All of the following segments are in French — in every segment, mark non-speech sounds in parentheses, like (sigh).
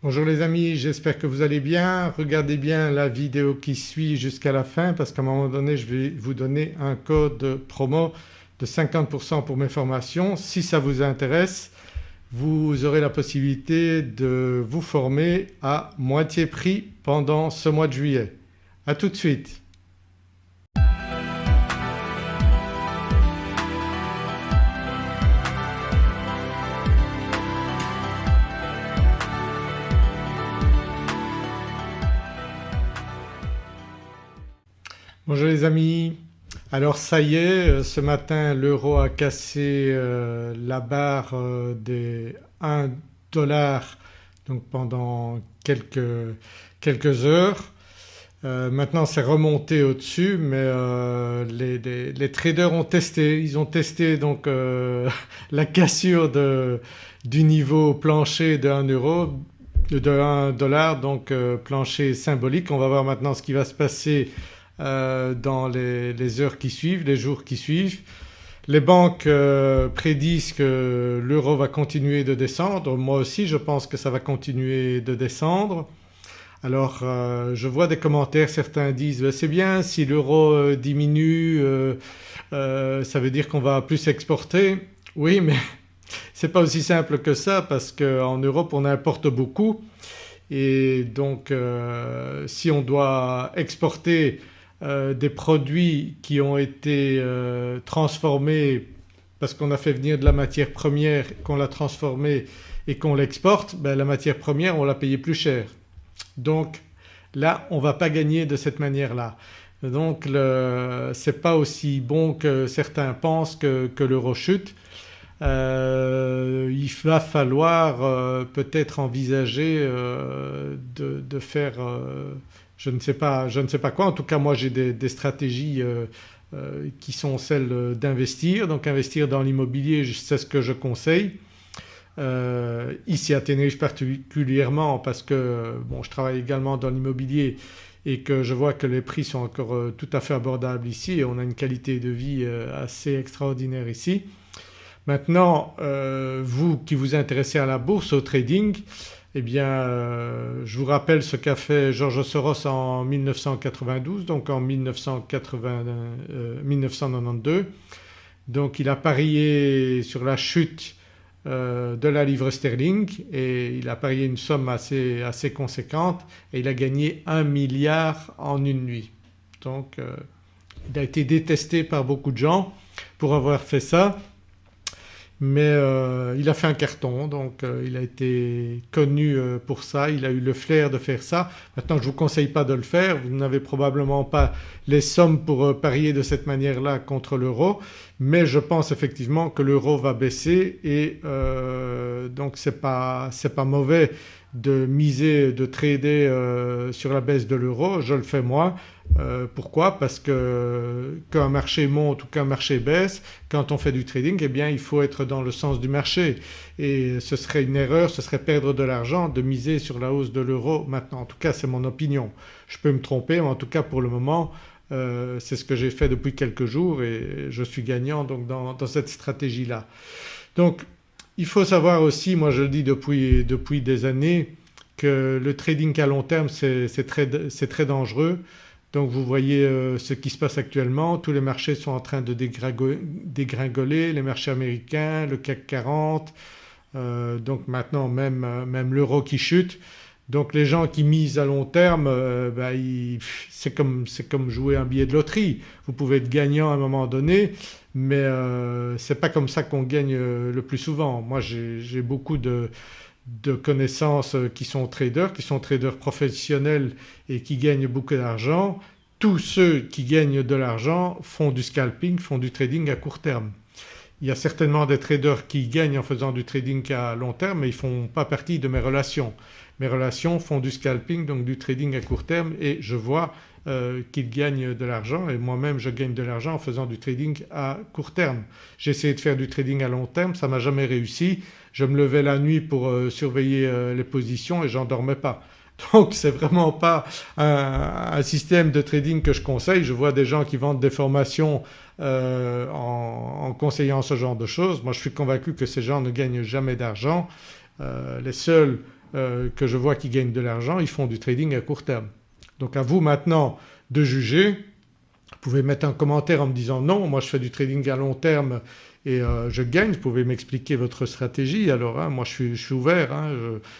Bonjour les amis, j'espère que vous allez bien. Regardez bien la vidéo qui suit jusqu'à la fin parce qu'à un moment donné je vais vous donner un code promo de 50% pour mes formations. Si ça vous intéresse vous aurez la possibilité de vous former à moitié prix pendant ce mois de juillet. A tout de suite. Bonjour les amis, alors ça y est euh, ce matin l'euro a cassé euh, la barre euh, des 1 dollar donc pendant quelques, quelques heures. maintenant c'est remonté au-dessus mais les, traders ont testé, ils ont testé donc (laughs) la cassure de, du niveau plancher de 1 euro de 1 dollar donc plancher symbolique. On va voir maintenant ce qui va se passer euh, dans les, heures qui suivent, les jours qui suivent. Les banques euh, prédisent que l'euro va continuer de descendre, moi aussi je pense que ça va continuer de descendre. Alors euh, je vois des commentaires, certains disent ben, c'est bien si l'euro diminue ça veut dire qu'on va plus exporter. Oui (laughs) mais c'est pas aussi simple que ça parce qu'en Europe on importe beaucoup et donc si on doit exporter euh, des produits qui ont été euh, transformés parce qu'on a fait venir de la matière première, qu'on l'a transformée et qu'on l'exporte, ben la matière première on l'a payée plus cher. Donc là on ne va pas gagner de cette manière-là. Donc ce n'est pas aussi bon que certains pensent que, l'euro chute. Euh, il va falloir peut-être envisager de, faire je ne sais pas, je ne sais pas quoi. En tout cas moi j'ai des, stratégies euh, euh, qui sont celles d'investir. Donc investir dans l'immobilier c'est ce que je conseille. Euh, ici à Tenerife particulièrement parce que bon, je travaille également dans l'immobilier et que je vois que les prix sont encore tout à fait abordables ici et on a une qualité de vie assez extraordinaire ici. Maintenant vous qui vous intéressez à la bourse, au trading, eh bien euh, je vous rappelle ce qu'a fait Georges Soros en 1992 donc en 1992. Euh, donc il a parié sur la chute euh, de la livre sterling et il a parié une somme assez, assez conséquente et il a gagné 1 milliard en une nuit. Donc il a été détesté par beaucoup de gens pour avoir fait ça mais euh, il a fait un carton donc euh, il a été connu euh, pour ça, il a eu le flair de faire ça. Maintenant je ne vous conseille pas de le faire, vous n'avez probablement pas les sommes pour parier de cette manière-là contre l'euro. Mais je pense effectivement que l'euro va baisser et donc ce n'est pas, pas mauvais de miser, de trader sur la baisse de l'euro, je le fais moi euh, pourquoi? Parce que qu'un marché monte ou qu'un marché baisse, quand on fait du trading eh bien il faut être dans le sens du marché et ce serait une erreur, ce serait perdre de l'argent de miser sur la hausse de l'euro maintenant. En tout cas c'est mon opinion. Je peux me tromper mais en tout cas pour le moment euh, c'est ce que j'ai fait depuis quelques jours et je suis gagnant donc dans, cette stratégie-là. Donc il faut savoir aussi, moi je le dis depuis, depuis des années, que le trading à long terme c'est très, très dangereux. Donc vous voyez euh, ce qui se passe actuellement, tous les marchés sont en train de dégringoler, les marchés américains, le CAC 40, euh, donc maintenant même, euh, même l'euro qui chute. Donc les gens qui misent à long terme bah, c'est comme, comme, jouer un billet de loterie. Vous pouvez être gagnant à un moment donné mais euh, c'est pas comme ça qu'on gagne le plus souvent. Moi j'ai beaucoup de, de connaissances euh, qui sont traders, qui sont traders professionnels et qui gagnent beaucoup d'argent, tous ceux qui gagnent de l'argent font du scalping, font du trading à court terme. Il y a certainement des traders qui gagnent en faisant du trading à long terme mais ils ne font pas partie de mes relations. Mes relations font du scalping donc du trading à court terme et je vois euh, qu'ils gagnent de l'argent et moi-même je gagne de l'argent en faisant du trading à court terme. J'ai essayé de faire du trading à long terme, ça m'a jamais réussi. Je me levais la nuit pour euh, surveiller euh, les positions et j'en dormais pas. (laughs) Donc c'est vraiment pas un, système de trading que je conseille. Je vois des gens qui vendent des formations en, en, conseillant ce genre de choses. Moi je suis convaincu que ces gens ne gagnent jamais d'argent. les seuls que je vois qui gagnent de l'argent ils font du trading à court terme. Donc à vous maintenant de juger, vous pouvez mettre un commentaire en me disant non moi je fais du trading à long terme et euh, je gagne, vous pouvez m'expliquer votre stratégie. Alors hein, moi je suis, ouvert, hein,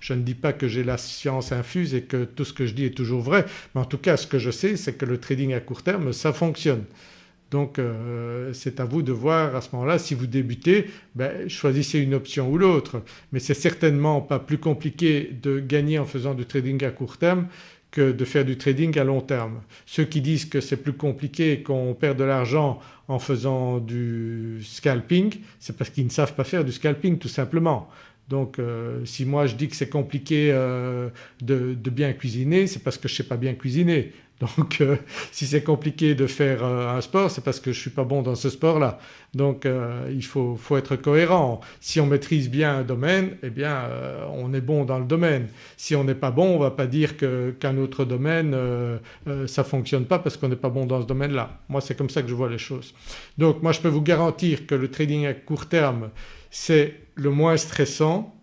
je, ne dis pas que j'ai la science infuse et que tout ce que je dis est toujours vrai. Mais en tout cas ce que je sais c'est que le trading à court terme ça fonctionne. Donc euh, c'est à vous de voir à ce moment-là si vous débutez ben, choisissez une option ou l'autre. Mais c'est certainement pas plus compliqué de gagner en faisant du trading à court terme que de faire du trading à long terme. Ceux qui disent que c'est plus compliqué et qu'on perd de l'argent en faisant du scalping c'est parce qu'ils ne savent pas faire du scalping tout simplement. Donc euh, si moi je dis que c'est compliqué euh, de, bien cuisiner c'est parce que je ne sais pas bien cuisiner. (laughs) Donc euh, si c'est compliqué de faire un sport c'est parce que je ne suis pas bon dans ce sport-là. Donc il faut, être cohérent. Si on maîtrise bien un domaine eh bien on est bon dans le domaine. Si on n'est pas bon on ne va pas dire qu'un autre domaine ça ne fonctionne pas parce qu'on n'est pas bon dans ce domaine-là. Moi c'est comme ça que je vois les choses. Donc moi je peux vous garantir que le trading à court terme c'est le moins stressant.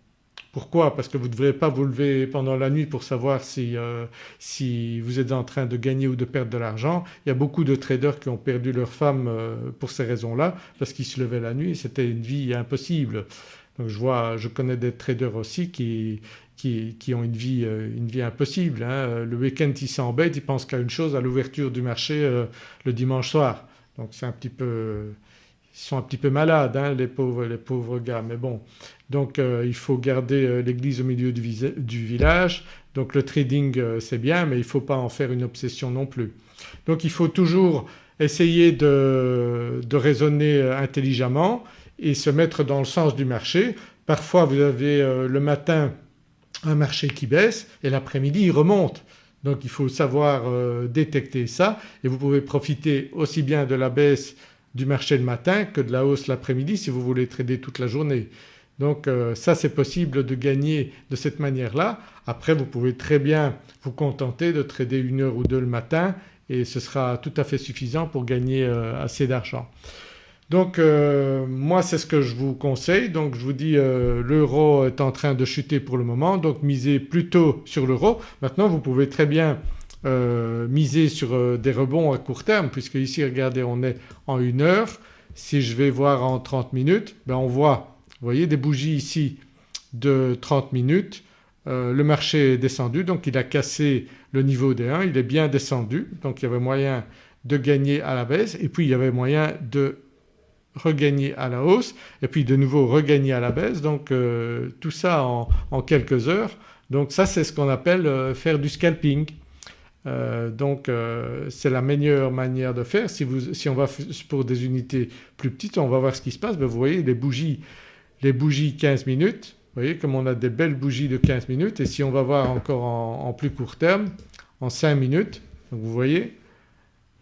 Pourquoi? Parce que vous ne devrez pas vous lever pendant la nuit pour savoir si, euh, si, vous êtes en train de gagner ou de perdre de l'argent. Il y a beaucoup de traders qui ont perdu leur femme euh, pour ces raisons-là parce qu'ils se levaient la nuit c'était une vie impossible. Donc je vois, je connais des traders aussi qui, qui, ont une vie, euh, une vie impossible. Hein. Le week-end ils s'embêtent, ils pensent qu'à une chose, à l'ouverture du marché le dimanche soir. Donc c'est un petit peu ils sont un petit peu malades hein, les, pauvres, les pauvres gars mais bon. Donc euh, il faut garder euh, l'église au milieu du, village donc le trading euh, c'est bien mais il ne faut pas en faire une obsession non plus. Donc il faut toujours essayer de, de, raisonner intelligemment et se mettre dans le sens du marché. Parfois vous avez le matin un marché qui baisse et l'après-midi il remonte. Donc il faut savoir détecter ça et vous pouvez profiter aussi bien de la baisse du marché le matin que de la hausse l'après-midi si vous voulez trader toute la journée. Donc euh, ça c'est possible de gagner de cette manière-là. Après vous pouvez très bien vous contenter de trader une heure ou deux le matin et ce sera tout à fait suffisant pour gagner euh, assez d'argent. Donc euh, moi c'est ce que je vous conseille donc je vous dis l'euro est en train de chuter pour le moment donc misez plutôt sur l'euro. Maintenant vous pouvez très bien euh, miser sur euh, des rebonds à court terme puisque ici regardez on est en une heure. Si je vais voir en 30 minutes ben on voit vous voyez des bougies ici de 30 minutes. Euh, le marché est descendu donc il a cassé le niveau des 1, il est bien descendu donc il y avait moyen de gagner à la baisse et puis il y avait moyen de regagner à la hausse et puis de nouveau regagner à la baisse donc tout ça en, en, quelques heures. Donc ça c'est ce qu'on appelle faire du scalping. Euh, donc euh, c'est la meilleure manière de faire. Si, on va pour des unités plus petites on va voir ce qui se passe. Ben, vous voyez les bougies, les bougies 15 minutes, vous voyez comme on a des belles bougies de 15 minutes et si on va voir encore en, plus court terme en 5 minutes, vous voyez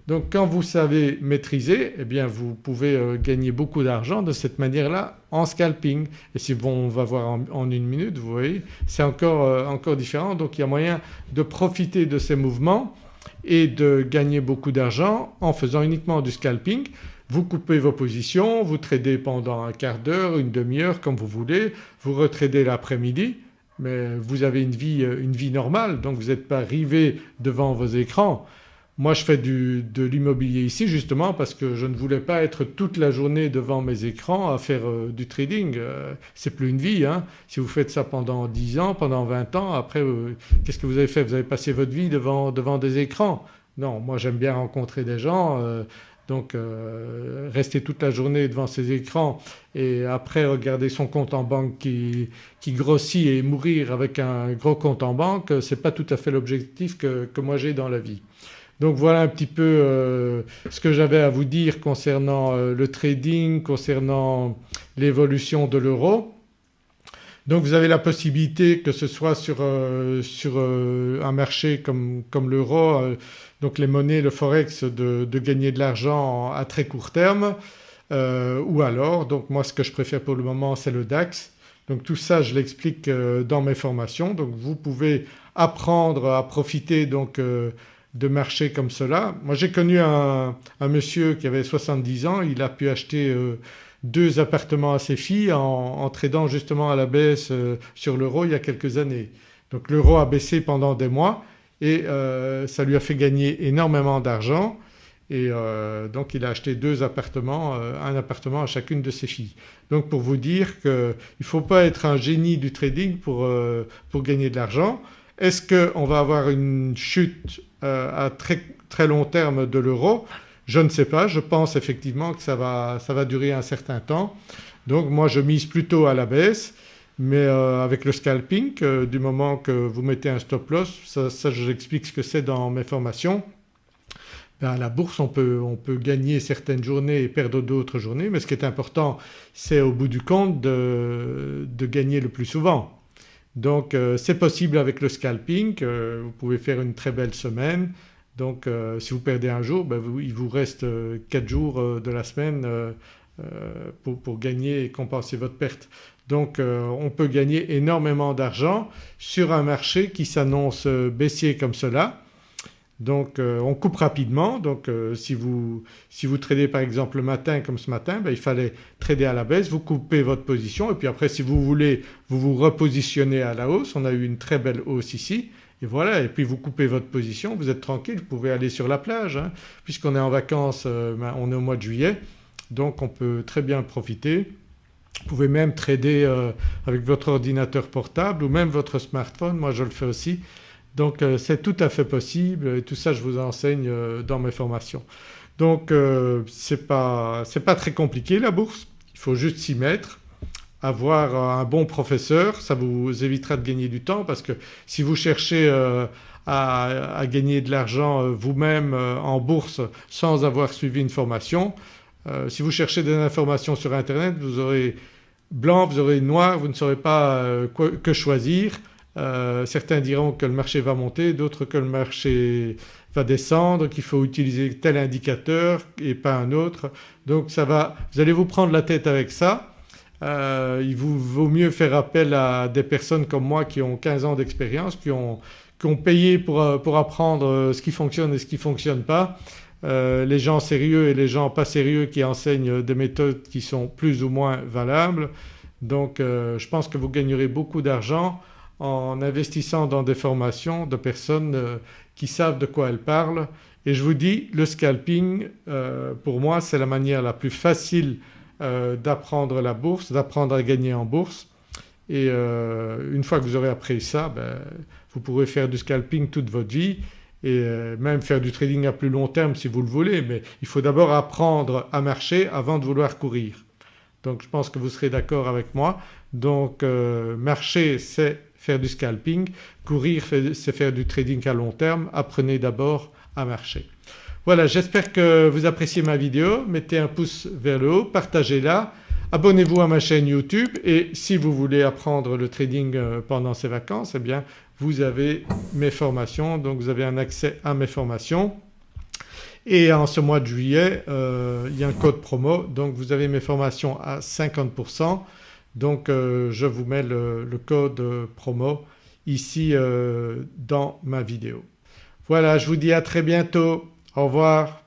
donc quand vous savez maîtriser eh bien vous pouvez euh, gagner beaucoup d'argent de cette manière-là en scalping. Et si on va voir en, une minute vous voyez c'est encore, euh, encore différent. Donc il y a moyen de profiter de ces mouvements et de gagner beaucoup d'argent en faisant uniquement du scalping. Vous coupez vos positions, vous tradez pendant un quart d'heure, une demi-heure comme vous voulez, vous retradez l'après-midi. Mais vous avez une vie, euh, une vie normale. Donc vous n'êtes pas rivé devant vos écrans. Moi je fais de l'immobilier ici justement parce que je ne voulais pas être toute la journée devant mes écrans à faire euh, du trading. Euh, c'est plus une vie. Hein. Si vous faites ça pendant 10 ans, pendant 20 ans après euh, qu'est-ce que vous avez fait? Vous avez passé votre vie devant, devant des écrans. Non moi j'aime bien rencontrer des gens donc rester toute la journée devant ces écrans et après regarder son compte en banque qui, qui grossit et mourir avec un gros compte en banque ce n'est pas tout à fait l'objectif que, que moi j'ai dans la vie. Donc voilà un petit peu euh, ce que j'avais à vous dire concernant euh, le trading, concernant l'évolution de l'euro. Donc vous avez la possibilité que ce soit sur, euh, sur un marché comme, comme l'euro, donc les monnaies, le forex de, de gagner de l'argent à très court terme ou alors donc moi ce que je préfère pour le moment c'est le DAX. Donc tout ça je l'explique dans mes formations donc vous pouvez apprendre à profiter donc de marché comme cela. Moi j'ai connu un, monsieur qui avait 70 ans, il a pu acheter euh, deux appartements à ses filles en, tradant justement à la baisse euh, sur l'euro il y a quelques années. Donc l'euro a baissé pendant des mois et euh, ça lui a fait gagner énormément d'argent et donc il a acheté deux appartements, un appartement à chacune de ses filles. Donc pour vous dire qu'il ne faut pas être un génie du trading pour, pour gagner de l'argent. Est-ce qu'on va avoir une chute à très, très long terme de l'euro Je ne sais pas, je pense effectivement que ça va, ça va durer un certain temps. Donc moi je mise plutôt à la baisse mais euh, avec le scalping euh, du moment que vous mettez un stop loss, ça, ça j'explique ce que c'est dans mes formations, ben à la bourse on peut, on peut, gagner certaines journées et perdre d'autres journées mais ce qui est important c'est au bout du compte de gagner le plus souvent. Donc euh, c'est possible avec le scalping, vous pouvez faire une très belle semaine donc si vous perdez un jour ben il vous reste 4 jours de la semaine pour, pour, gagner et compenser votre perte. Donc euh, on peut gagner énormément d'argent sur un marché qui s'annonce euh, baissier comme cela. Donc euh, on coupe rapidement. Donc si, vous, si vous tradez par exemple le matin comme ce matin ben, il fallait trader à la baisse, vous coupez votre position. Et puis après si vous voulez vous vous repositionnez à la hausse, on a eu une très belle hausse ici. Et voilà. Et puis vous coupez votre position, vous êtes tranquille, vous pouvez aller sur la plage hein. puisqu'on est en vacances, ben, on est au mois de juillet. Donc on peut très bien profiter. Vous pouvez même trader euh, avec votre ordinateur portable ou même votre smartphone, moi je le fais aussi. Donc euh, c'est tout à fait possible et tout ça je vous enseigne euh, dans mes formations. Donc c'est pas, pas très compliqué la bourse, il faut juste s'y mettre, avoir un bon professeur, ça vous évitera de gagner du temps parce que si vous cherchez à, gagner de l'argent vous-même en bourse sans avoir suivi une formation, euh, si vous cherchez des informations sur internet vous aurez blanc, vous aurez noir, vous ne saurez pas euh, que choisir. Euh, certains diront que le marché va monter, d'autres que le marché va descendre, qu'il faut utiliser tel indicateur et pas un autre. Donc ça va, vous allez vous prendre la tête avec ça. il vous vaut mieux faire appel à des personnes comme moi qui ont 15 ans d'expérience, qui ont, payé pour, pour apprendre ce qui fonctionne et ce qui ne fonctionne pas euh, les gens sérieux et les gens pas sérieux qui enseignent des méthodes qui sont plus ou moins valables. Donc euh, je pense que vous gagnerez beaucoup d'argent en investissant dans des formations de personnes euh, qui savent de quoi elles parlent et je vous dis le scalping pour moi c'est la manière la plus facile d'apprendre la bourse, d'apprendre à gagner en bourse et une fois que vous aurez appris ça ben, vous pourrez faire du scalping toute votre vie et euh, même faire du trading à plus long terme si vous le voulez mais il faut d'abord apprendre à marcher avant de vouloir courir. Donc je pense que vous serez d'accord avec moi. Donc euh, marcher c'est faire du scalping, courir c'est faire du trading à long terme, apprenez d'abord à marcher. Voilà j'espère que vous appréciez ma vidéo, mettez un pouce vers le haut, partagez-la, abonnez-vous à ma chaîne YouTube et si vous voulez apprendre le trading euh, pendant ces vacances eh bien vous avez mes formations donc vous avez un accès à mes formations et en ce mois de juillet euh, il y a un code promo donc vous avez mes formations à 50% donc euh, je vous mets le, code promo ici euh, dans ma vidéo. Voilà je vous dis à très bientôt, au revoir.